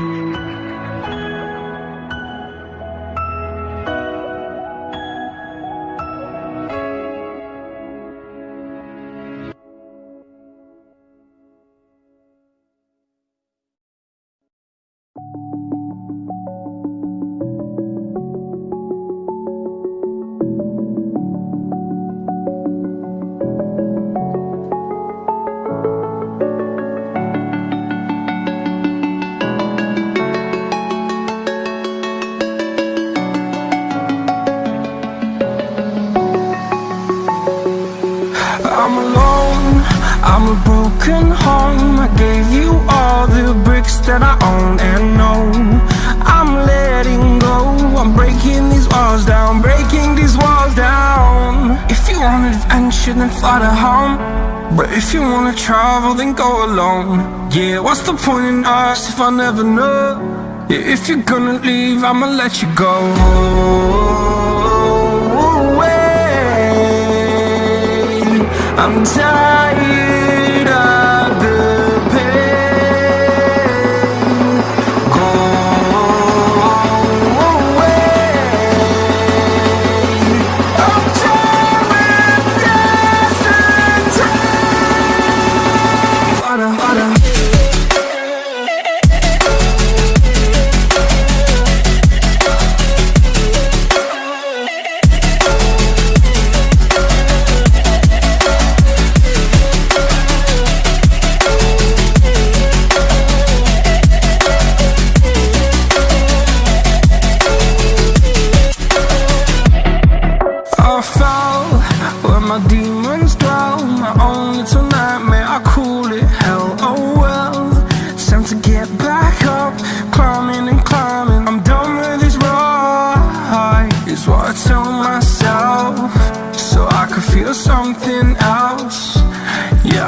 I'm I'm a broken home. I gave you all the bricks that I own and know. I'm letting go, I'm breaking these walls down Breaking these walls down. If you want adventure then fly to home. But if you wanna travel then go alone. Yeah, what's the point in us if I never know? Yeah, If you're gonna leave I'ma let you go. Away I'm tired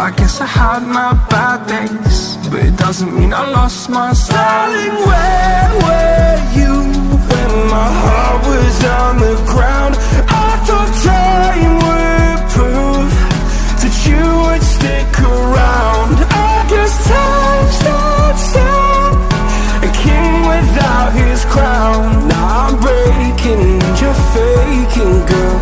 I guess I had my bad days But it doesn't mean I lost my style. Where were you when my heart was on the ground? I thought time would prove that you would stick around I guess time not sound A king without his crown Now I'm breaking and you're faking, girl